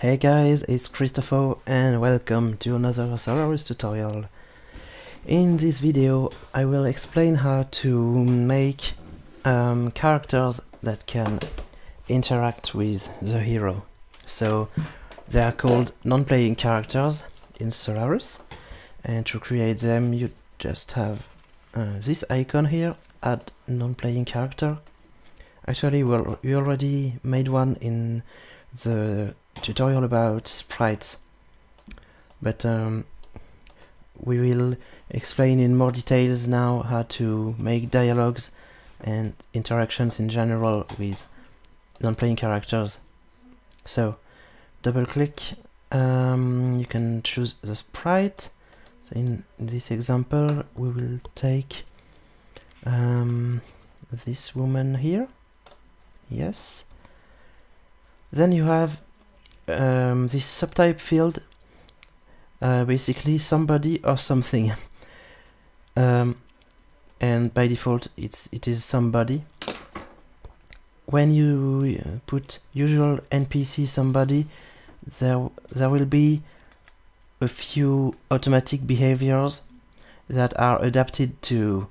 Hey guys, it's Christopho and welcome to another Solarus tutorial. In this video I will explain how to make um, characters that can interact with the hero. So they are called non-playing characters in Solarus and to create them you just have uh, this icon here, add non-playing character. Actually well, we already made one in the tutorial about sprites. But um, we will explain in more details now how to make dialogues and interactions in general with non-playing characters. So double click um, you can choose the sprite. So in this example we will take um, this woman here. Yes. Then you have um, this subtype field uh, basically somebody or something. Um, and by default it's it is somebody. When you uh, put usual NPC somebody there there will be a few automatic behaviors that are adapted to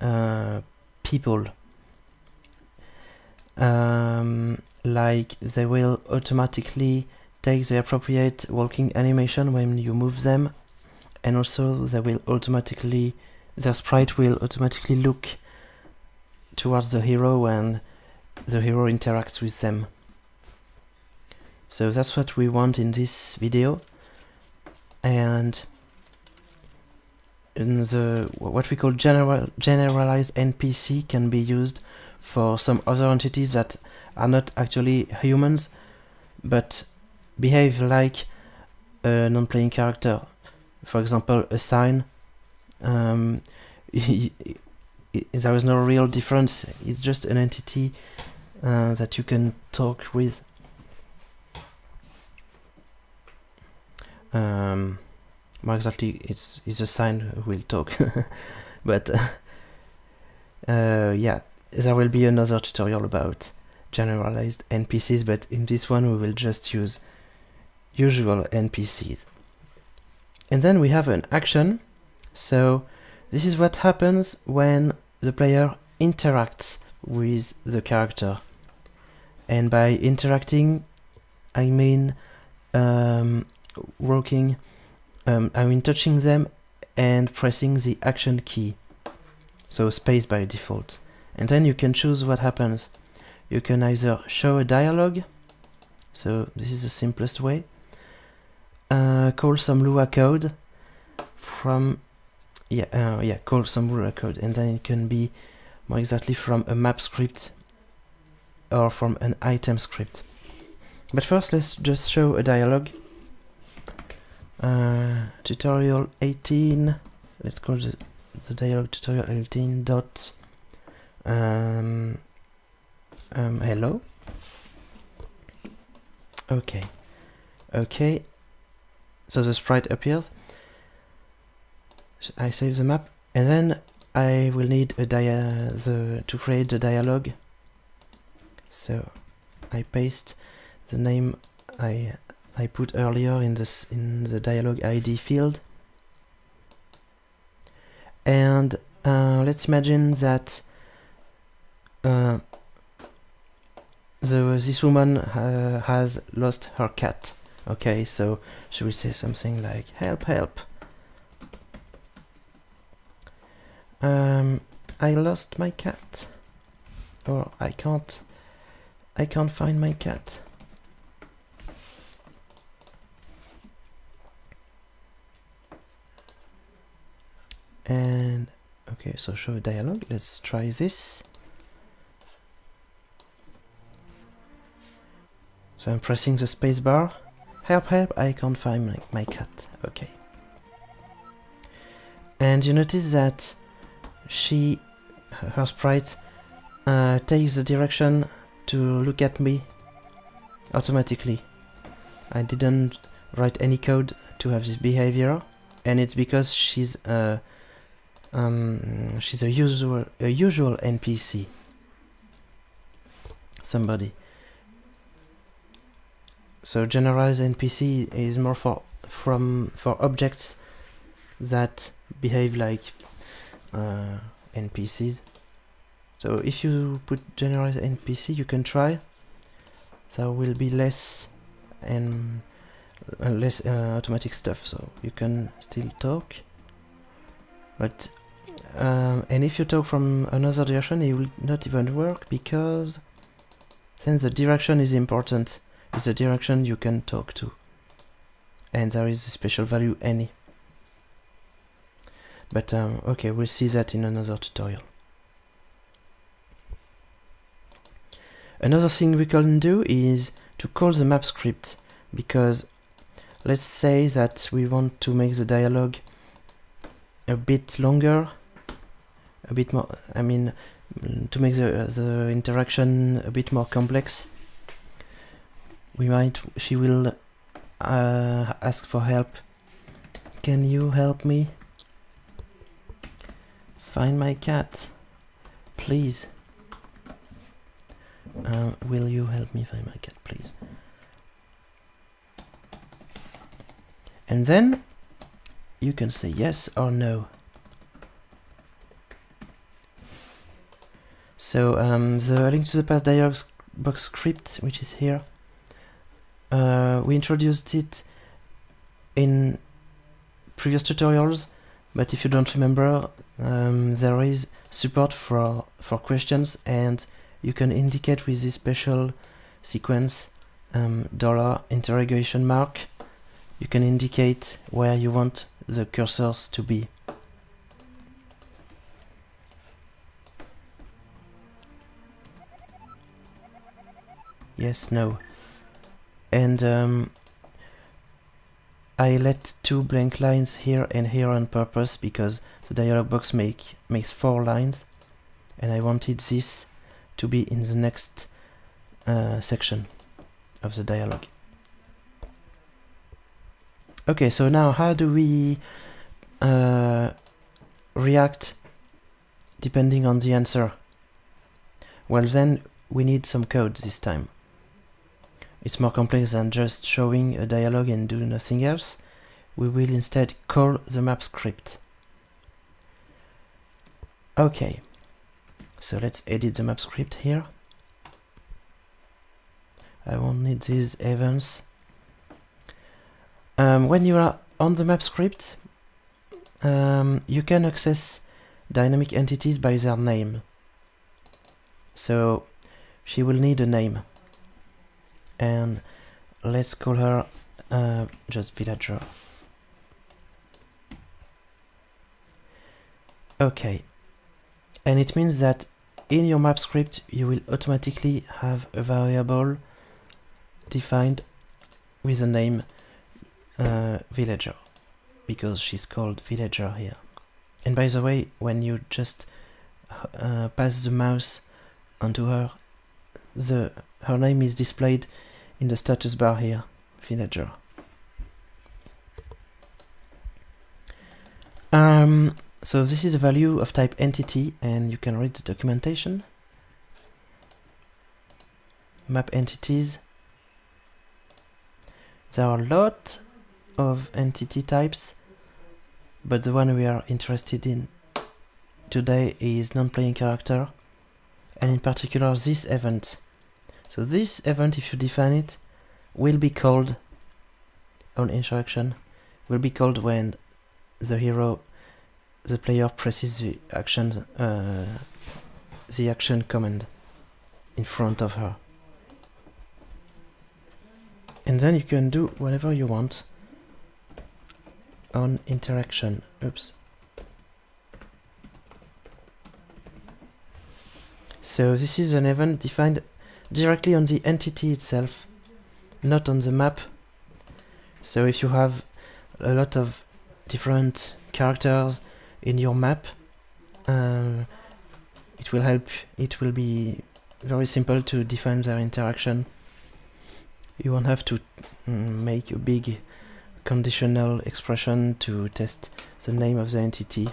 uh, people um, like they will automatically take the appropriate walking animation when you move them. And also they will automatically their sprite will automatically look towards the hero when the hero interacts with them. So that's what we want in this video. And in the what we call general generalized NPC can be used for some other entities that are not actually humans but behave like a non-playing character. For example a sign. Um, there is no real difference. It's just an entity uh, that you can talk with. Um, more exactly it's, it's a sign will talk. But uh, uh, yeah there will be another tutorial about generalized NPCs, but in this one we will just use usual NPCs. And then we have an action, so this is what happens when the player interacts with the character. And by interacting, I mean um, working, um, I mean touching them and pressing the action key, so space by default and then you can choose what happens. You can either show a dialogue, so this is the simplest way, uh, call some Lua code from, yeah, uh, yeah, call some Lua code, and then it can be more exactly from a map script or from an item script. But first let's just show a dialogue. Uh, tutorial 18, let's call the, the dialogue tutorial 18 dot um, um, hello. Okay. Okay. So the sprite appears. I save the map, and then I will need a dia the to create the dialogue. So I paste the name I I put earlier in this in the dialogue ID field. And uh, let's imagine that uh, the, this woman uh, has lost her cat. Okay, so she will say something like, help, help. Um, I lost my cat. Or I can't, I can't find my cat. And, okay, so show a dialogue, let's try this. So I'm pressing the spacebar. Help, help, I can't find my, my cat. Okay. And you notice that she, her sprite, uh, takes the direction to look at me automatically. I didn't write any code to have this behavior, and it's because she's a um, she's a usual a usual NPC. Somebody So generalized NPC is more for from for objects that behave like uh, NPCs. So if you put generalized NPC, you can try. There will be less and uh, less uh, automatic stuff, so you can still talk. But um, and if you talk from another direction, it will not even work because then the direction is important. It's the direction you can talk to, and there is a special value any. But um, okay, we'll see that in another tutorial. Another thing we can do is to call the map script because let's say that we want to make the dialogue a bit longer, a bit more, I mean, to make the, the interaction a bit more complex, we might, she will uh, ask for help. Can you help me? Find my cat, please. Uh, will you help me find my cat, please? And then you can say yes or no. So um, the link to the past dialog box script, which is here, uh, we introduced it in previous tutorials, but if you don't remember, um, there is support for, for questions and you can indicate with this special sequence um, dollar interrogation mark you can indicate where you want the cursors to be. Yes, no. And um, I let two blank lines here and here on purpose because the dialog box make makes four lines and I wanted this to be in the next uh, section of the dialogue. Okay, so now how do we uh, react depending on the answer? Well then we need some code this time. It's more complex than just showing a dialogue and do nothing else. We will instead call the map script. Okay, so let's edit the map script here. I won't need these events. Um, when you are on the map script, um, you can access dynamic entities by their name. So she will need a name. And let's call her uh, just villager. Okay. And it means that in your map script you will automatically have a variable defined with the name uh, villager because she's called villager here. And by the way, when you just uh, pass the mouse onto her, the her name is displayed in the status bar here, villager. Um, so this is a value of type entity and you can read the documentation. Map entities. There are a lot of entity types, but the one we are interested in today is non-playing character, and in particular this event. So this event, if you define it, will be called on interaction, will be called when the hero, the player presses the action, uh, the action command in front of her. And then you can do whatever you want on interaction. Oops. So this is an event defined directly on the entity itself, not on the map. So if you have a lot of different characters in your map, uh, it will help, it will be very simple to define their interaction. You won't have to mm, make a big conditional expression to test the name of the entity.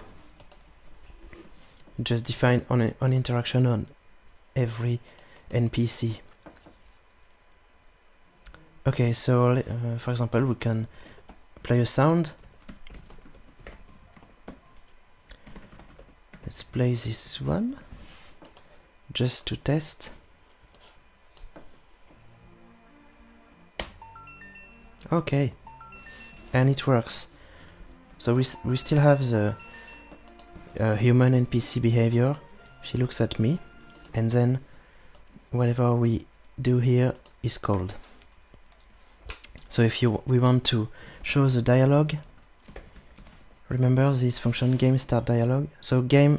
Just define on, on interaction on every NPC. Okay, so uh, for example, we can play a sound. Let's play this one just to test. Okay, and it works. So we, we still have the uh, human NPC behavior. She looks at me, and then whatever we do here is called. So if you we want to show the dialogue, remember this function game start dialogue. So game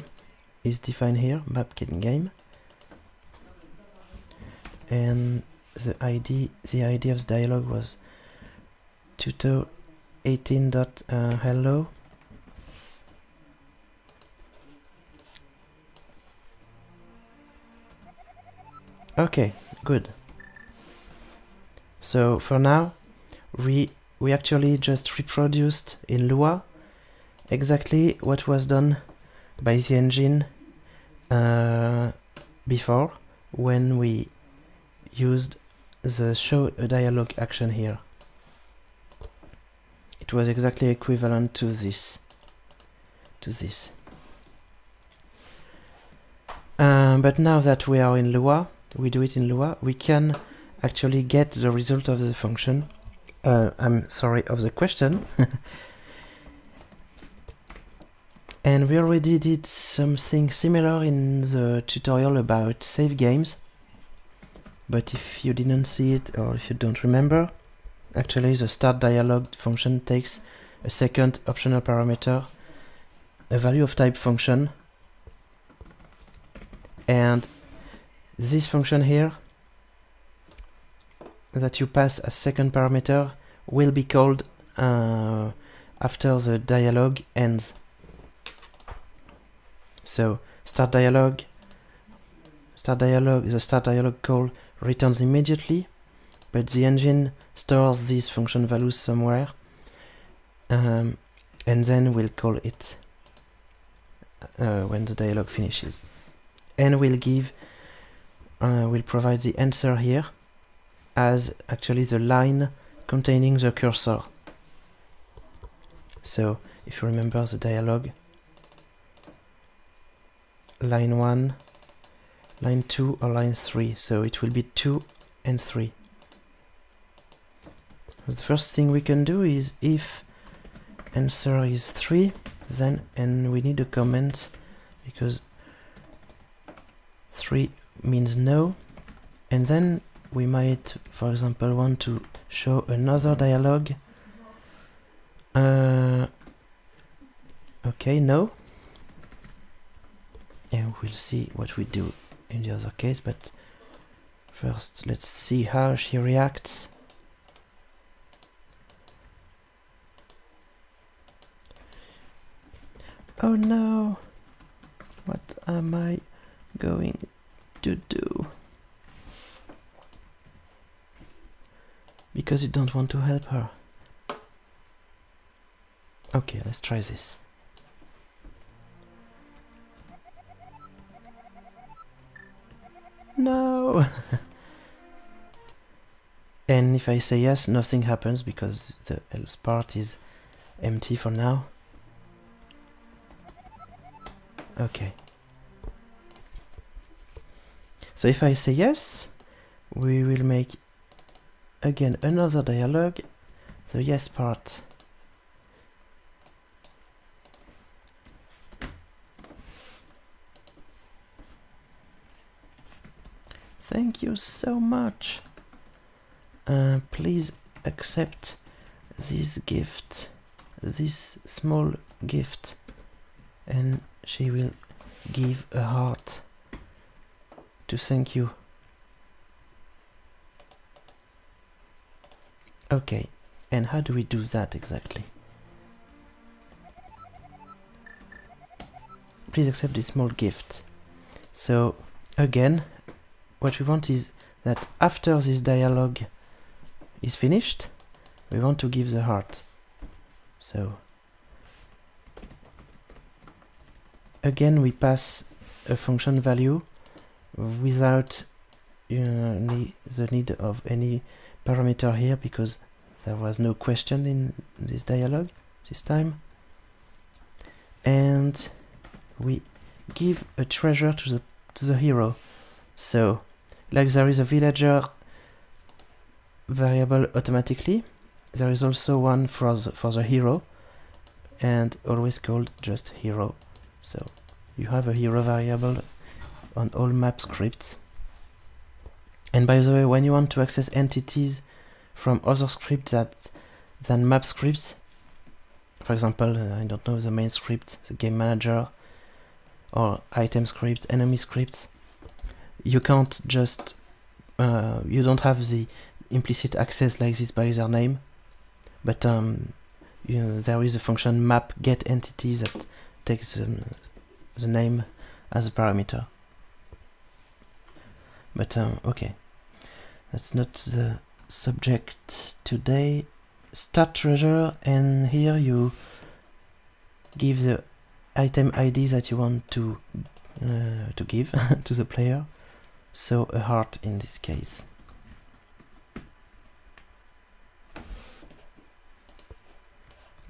is defined here, map getting game, and the ID the ID of the dialogue was tutor 18 dot uh, hello okay good. So for now we we actually just reproduced in Lua exactly what was done by the engine uh, before when we used the show a dialogue action here. It was exactly equivalent to this to this. Um, but now that we are in Lua we do it in Lua. We can actually get the result of the function. Uh, I'm sorry of the question. And we already did something similar in the tutorial about save games. But if you didn't see it or if you don't remember Actually, the start dialog function takes a second optional parameter, a value of type function, and this function here that you pass as second parameter will be called uh, after the dialog ends. So start dialog, start dialog, the start dialog call returns immediately but the engine stores these function values somewhere um, and then we'll call it uh, when the dialog finishes and we'll give uh, we'll provide the answer here as actually the line containing the cursor. So if you remember the dialog line 1 line 2 or line 3 so it will be 2 and 3 the first thing we can do is if answer is 3 then and we need a comment because 3 means no. And then we might for example want to show another dialogue. Uh, okay no. And we'll see what we do in the other case but first let's see how she reacts. Oh no! What am I going to do? Because you don't want to help her. Okay, let's try this. No! and if I say yes, nothing happens because the else part is empty for now. Okay. So if I say yes, we will make again another dialogue, the yes part. Thank you so much. Uh, please accept this gift, this small gift, and she will give a heart to thank you. Okay, and how do we do that exactly? Please accept this small gift. So, again, what we want is that after this dialogue is finished, we want to give the heart. So, again we pass a function value without uh, the need of any parameter here because there was no question in this dialogue this time. And we give a treasure to the to the hero. So like there is a villager variable automatically there is also one for the, for the hero and always called just hero. So you have a hero variable on all map scripts and by the way when you want to access entities from other scripts that than map scripts for example uh, I don't know the main script the game manager or item scripts enemy scripts you can't just uh, you don't have the implicit access like this by their name but um, you know, there is a function map get entity that takes um, the name as a parameter. But um, okay, that's not the subject today. Start treasure and here you give the item ID that you want to uh, to give to the player. So a heart in this case.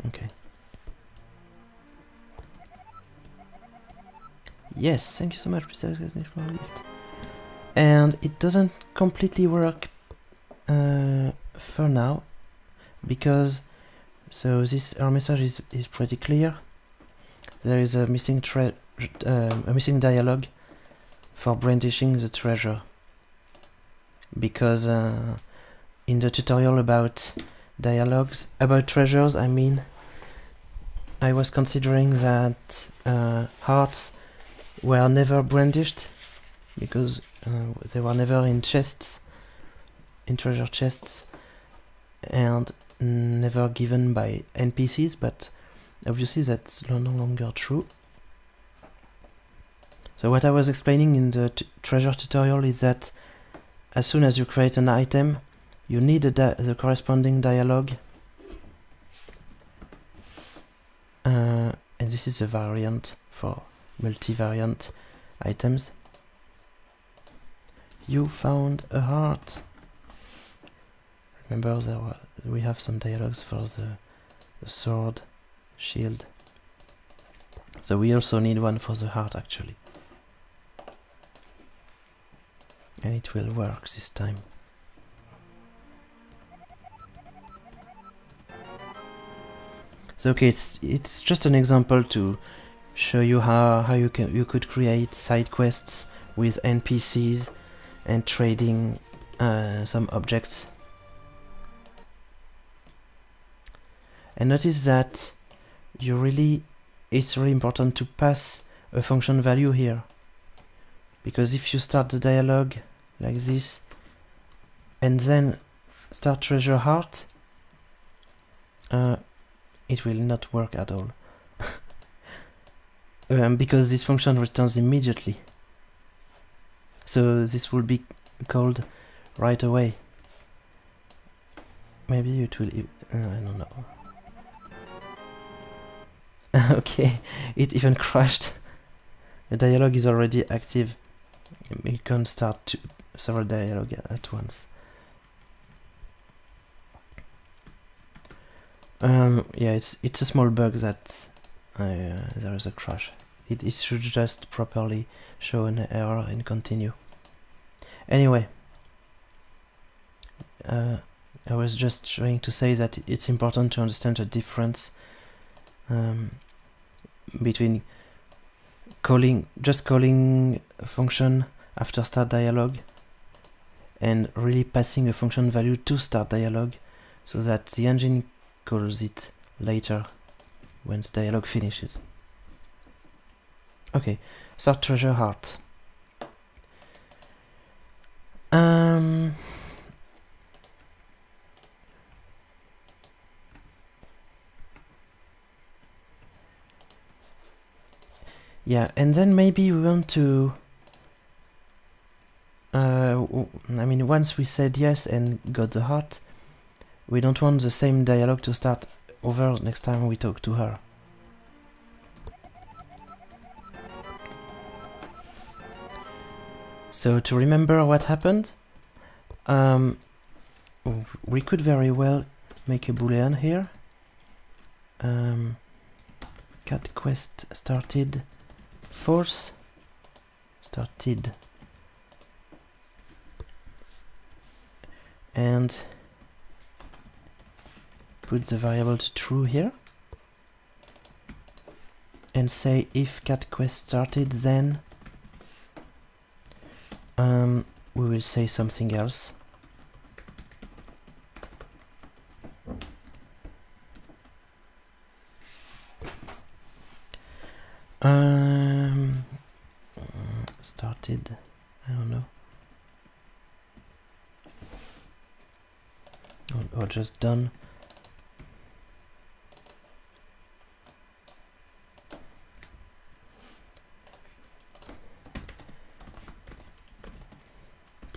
Okay. Yes, thank you so much, for gift. And it doesn't completely work uh, for now because so this our message is is pretty clear. There is a missing tre uh, a missing dialogue for brandishing the treasure because uh, in the tutorial about dialogues about treasures I mean I was considering that uh, hearts were never brandished because uh, they were never in chests in treasure chests and never given by NPCs but obviously that's no longer true. So what I was explaining in the treasure tutorial is that as soon as you create an item you need the corresponding dialogue. Uh, and this is a variant for multivariant items you found a heart. Remember there were, we have some dialogues for the, the sword shield. So we also need one for the heart actually. And it will work this time. So okay, it's it's just an example to show you how how you can you could create side quests with NPCs and trading uh, some objects. And notice that you really it's really important to pass a function value here because if you start the dialogue like this and then start treasure heart uh, it will not work at all. um, because this function returns immediately. So this will be called right away. Maybe it will... Uh, I don't know. okay, it even crashed. The dialogue is already active. You can start several dialogue at once. Um, yeah, it's it's a small bug that uh, there is a crash. It, it should just properly show an error and continue. Anyway, uh, I was just trying to say that it's important to understand the difference um, between calling just calling a function after start dialog and really passing a function value to start dialog so that the engine calls it later when the dialogue finishes. Okay, start treasure heart. Um, yeah, and then maybe we want to uh, I mean, once we said yes and got the heart, we don't want the same dialogue to start over next time we talk to her. So to remember what happened, um, we could very well make a boolean here. Um, cat quest started false started and put the variable to true here and say if cat quest started then um, we will say something else. Um, started I don't know. Or, or just done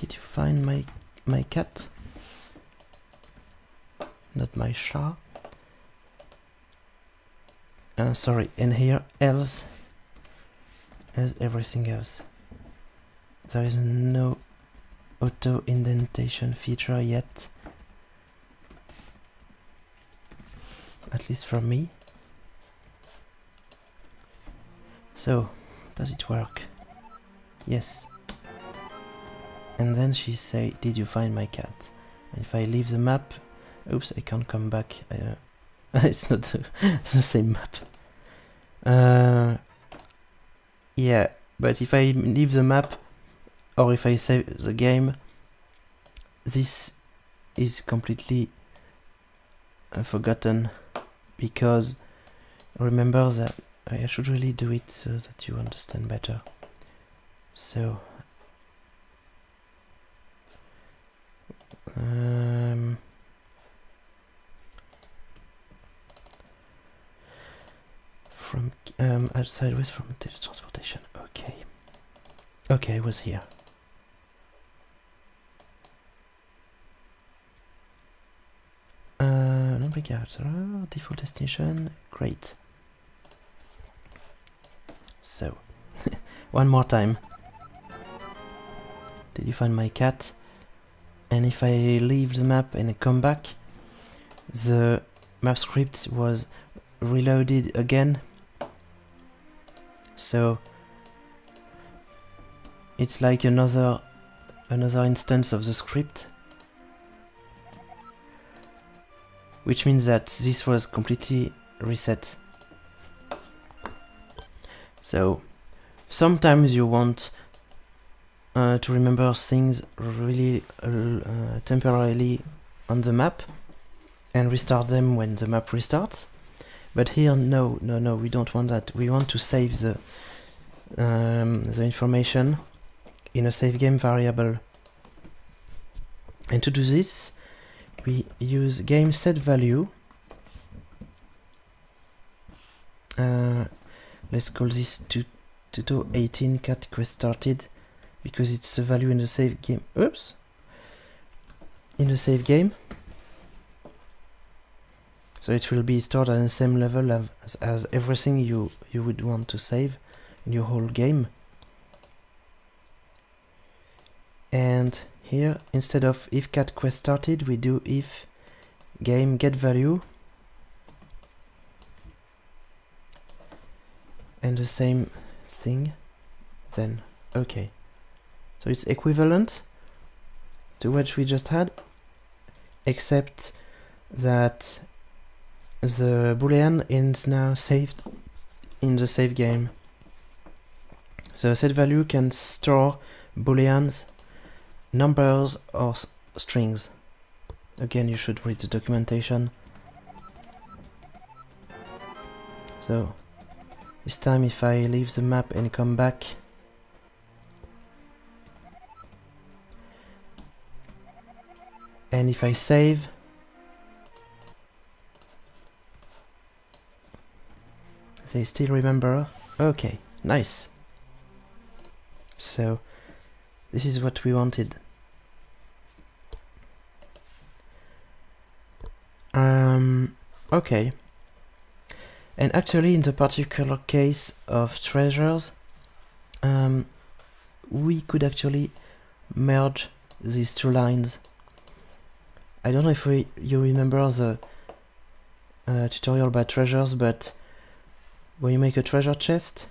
Did you find my cat? Not my Shah. Uh, sorry, in here else as everything else. There is no auto indentation feature yet. At least for me. So, does it work? Yes. And then she say, did you find my cat? And if I leave the map, oops, I can't come back. Uh, it's not the, same map. Uh, yeah, but if I leave the map, or if I save the game, this is completely uh, forgotten because remember that I should really do it so that you understand better. So um, from um, outside with from digital transportation. Okay, okay, I was here. Uh, navigator, default destination, great. So, one more time. Did you find my cat? And if I leave the map and come back, the map script was reloaded again. So it's like another another instance of the script. Which means that this was completely reset. So sometimes you want uh, to remember things really uh, temporarily on the map and restart them when the map restarts. But here, no, no, no, we don't want that. We want to save the um, the information in a save game variable. And to do this, we use game set value. Uh, let's call this 2018 cat quest started because it's a value in the save game. Oops. In the save game. So it will be stored at the same level as, as everything you, you would want to save in your whole game. And here, instead of if cat quest started, we do if game get value. And the same thing, then okay. So it's equivalent to what we just had, except that the boolean is now saved in the save game. So set value can store booleans, numbers or strings. Again, you should read the documentation. So this time if I leave the map and come back and if I save They still remember? Okay, nice. So, this is what we wanted. Um, okay. And actually, in the particular case of treasures, um, we could actually merge these two lines. I don't know if we, you remember the uh, tutorial about treasures, but when you make a treasure chest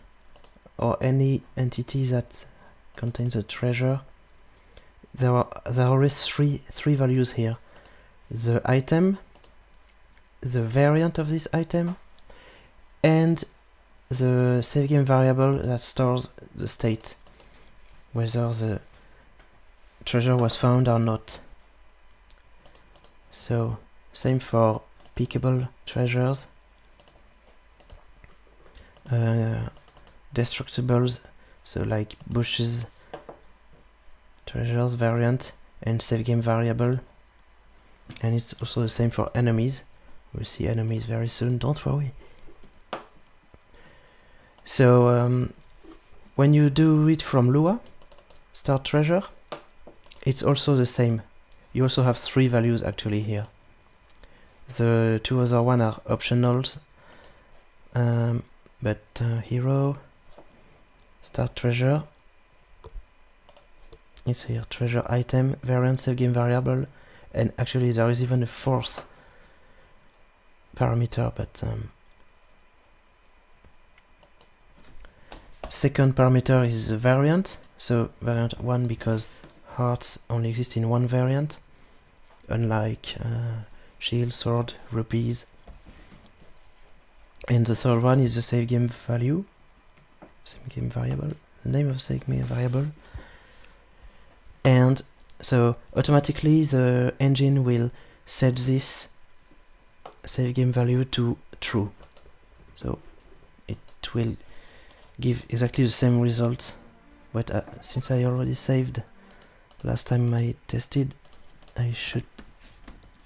or any entity that contains a treasure, there are there are always three three values here: the item, the variant of this item, and the save game variable that stores the state, whether the treasure was found or not. So same for pickable treasures, uh, destructibles, so like bushes, treasures variant, and save game variable. And it's also the same for enemies. We'll see enemies very soon, don't worry. So um, when you do it from Lua, start treasure, it's also the same. You also have three values actually here. The two other one are optionals, um, but uh, hero, start treasure, it's here, treasure item, variant save game variable, and actually there is even a fourth parameter, but um, second parameter is variant, so variant 1 because hearts only exist in one variant, unlike uh, shield, sword, rupees. And the third one is the save game value, save game variable, name of save game variable. And so automatically the engine will set this save game value to true. So it will give exactly the same result but uh, since I already saved last time I tested I should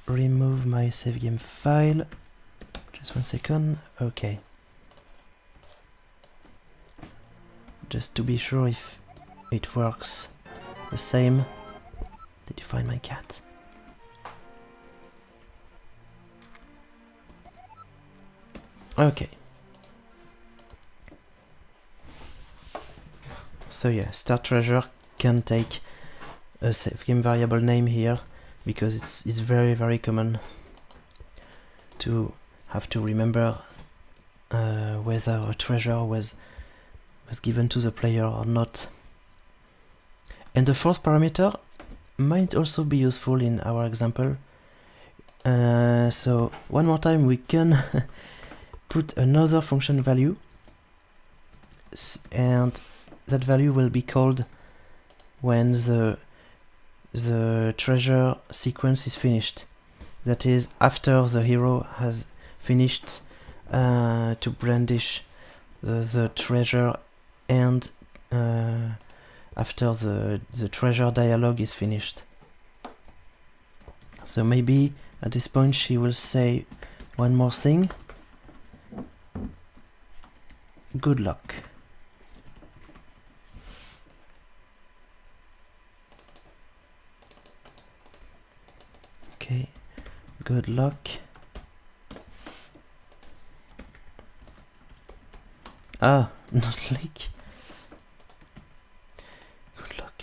remove my save game file. Just one second. Okay just to be sure if it works the same did you find my cat. Okay So yeah, start treasure can take a save game variable name here because it's it's very very common to have to remember uh, whether a treasure was was given to the player or not. And the fourth parameter might also be useful in our example. Uh, so one more time we can put another function value and that value will be called when the the treasure sequence is finished. That is, after the hero has finished uh, to brandish the, the treasure and uh, after the, the treasure dialogue is finished. So maybe at this point she will say one more thing. Good luck. Okay, good luck. Ah, not leak. Good luck.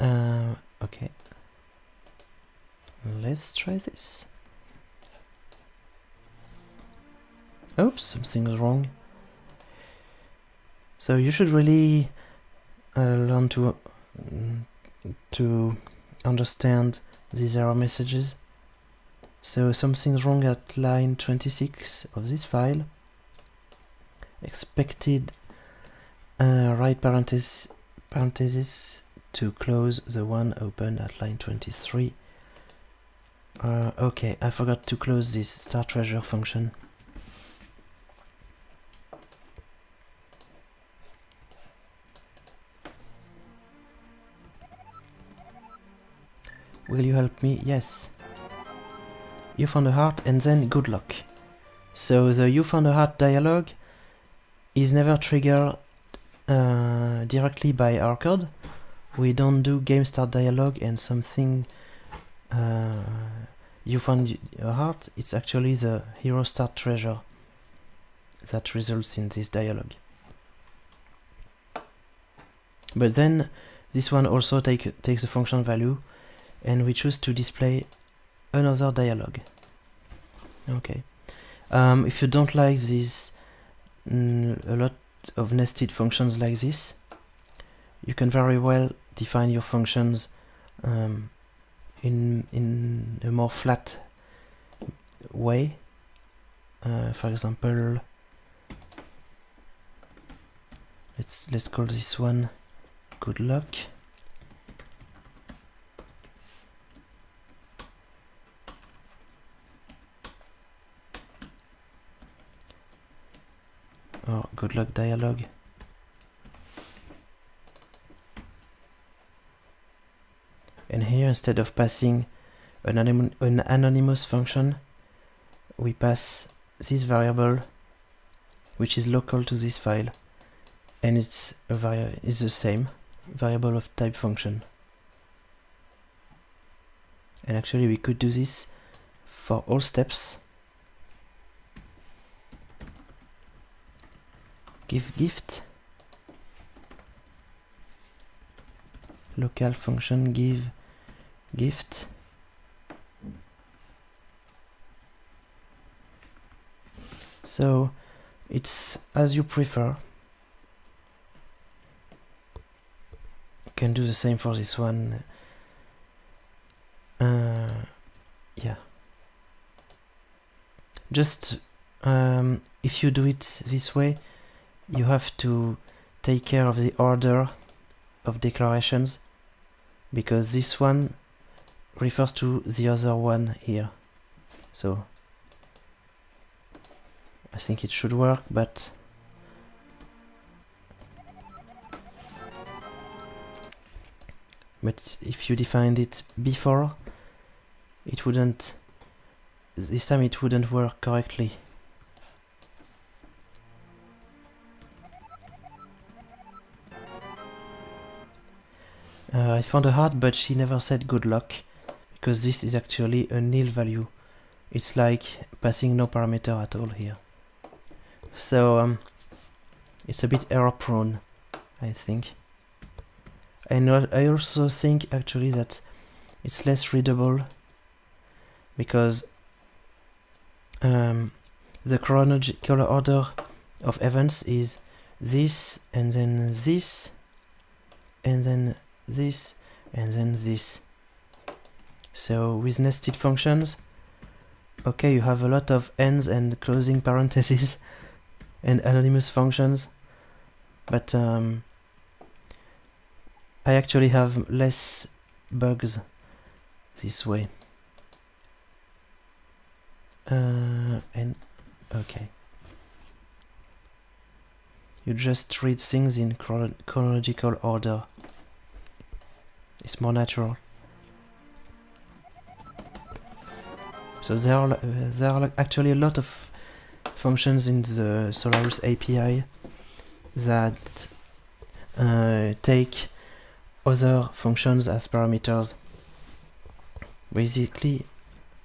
Uh, okay. Let's try this. Oops, something something's wrong. So you should really uh, learn to uh, to understand these error messages. So something's wrong at line 26 of this file. Expected uh, right parenthesis, parenthesis to close the one open at line 23. Uh, okay, I forgot to close this start treasure function. Will you help me? Yes. You found a heart and then good luck. So the you found a heart dialogue is never triggered uh, directly by our code. We don't do game start dialogue and something uh, you found a heart. It's actually the hero start treasure that results in this dialogue. But then this one also take takes a function value and we choose to display another dialog. Okay. Um, if you don't like this, mm, a lot of nested functions like this, you can very well define your functions um, in in a more flat way. Uh, for example, let's let's call this one good luck. Or good luck dialog. And here, instead of passing an, an anonymous function, we pass this variable, which is local to this file, and it's a vari is the same variable of type function. And actually, we could do this for all steps. Give gift local function give gift. So it's as you prefer. You can do the same for this one. Uh, yeah. Just um, if you do it this way you have to take care of the order of declarations because this one refers to the other one here. So I think it should work but but if you defined it before it wouldn't this time it wouldn't work correctly I found a heart, but she never said good luck, because this is actually a nil value. It's like passing no parameter at all here. So, um, it's a bit error prone, I think. And I also think actually that it's less readable because um, the chronological order of events is this and then this and then this, and then this. So with nested functions, okay, you have a lot of ends and closing parentheses and anonymous functions, but um, I actually have less bugs this way. Uh, and okay. You just read things in chronological order. More natural. So there are, uh, there are actually a lot of functions in the Solarus API that uh, take other functions as parameters. Basically,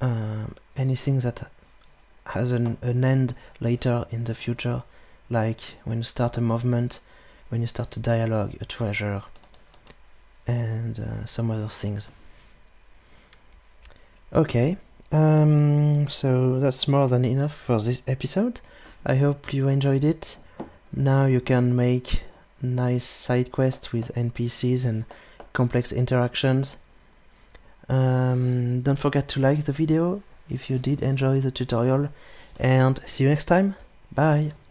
um, anything that has an, an end later in the future, like when you start a movement, when you start a dialogue, a treasure, and uh, some other things. Okay, um, so that's more than enough for this episode. I hope you enjoyed it. Now you can make nice side quests with NPCs and complex interactions. Um, don't forget to like the video if you did enjoy the tutorial and see you next time. Bye!